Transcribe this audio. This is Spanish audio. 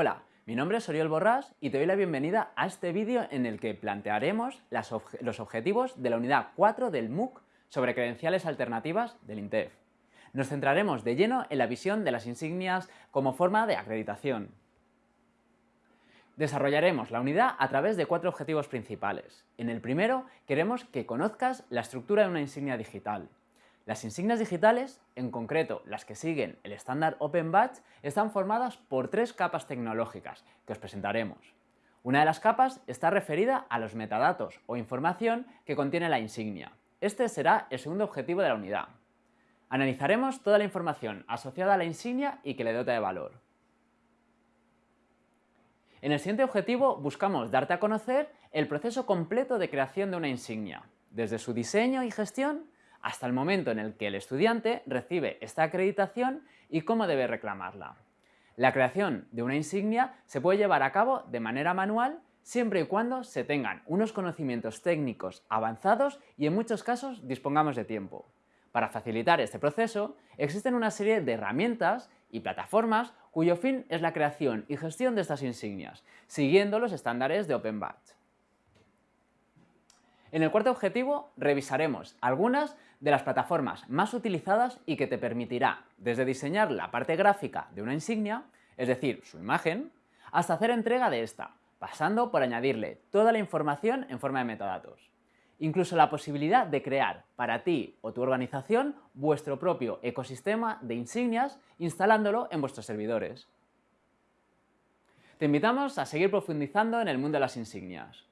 Hola, mi nombre es Oriol Borrás y te doy la bienvenida a este vídeo en el que plantearemos los objetivos de la unidad 4 del MOOC sobre credenciales alternativas del INTEF. Nos centraremos de lleno en la visión de las insignias como forma de acreditación. Desarrollaremos la unidad a través de cuatro objetivos principales. En el primero, queremos que conozcas la estructura de una insignia digital. Las insignias digitales, en concreto las que siguen el estándar Open Badge, están formadas por tres capas tecnológicas que os presentaremos. Una de las capas está referida a los metadatos o información que contiene la insignia. Este será el segundo objetivo de la unidad. Analizaremos toda la información asociada a la insignia y que le dota de valor. En el siguiente objetivo buscamos darte a conocer el proceso completo de creación de una insignia, desde su diseño y gestión hasta el momento en el que el estudiante recibe esta acreditación y cómo debe reclamarla. La creación de una insignia se puede llevar a cabo de manera manual siempre y cuando se tengan unos conocimientos técnicos avanzados y en muchos casos dispongamos de tiempo. Para facilitar este proceso, existen una serie de herramientas y plataformas cuyo fin es la creación y gestión de estas insignias, siguiendo los estándares de Open Badge. En el cuarto objetivo revisaremos algunas de las plataformas más utilizadas y que te permitirá desde diseñar la parte gráfica de una insignia, es decir, su imagen, hasta hacer entrega de esta, pasando por añadirle toda la información en forma de metadatos. Incluso la posibilidad de crear para ti o tu organización vuestro propio ecosistema de insignias instalándolo en vuestros servidores. Te invitamos a seguir profundizando en el mundo de las insignias.